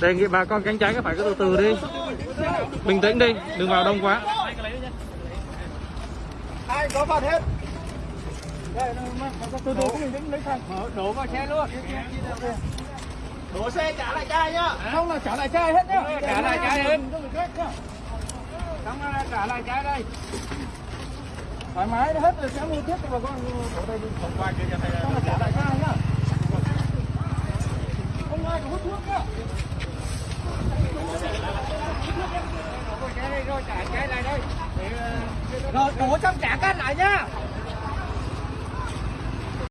đề nghị bà con cánh trái các phải cứ từ từ đi. Bình tĩnh đi đừng vào đông quá. Ai có vào hết. Đây, từ từ đổ vào xe luôn. Đổ xe trả lại chai nhá? Không là trả lại chai hết nhá. Trả lại chai hết? Trả lại chai đây? thoải mái hết rồi, sẽ mua tiếp cho bà con. Ở đây hôm qua kia thầy là trả lại ra nhá không ai có hút thuốc nhá rồi, đổ trong trả cát lại nhá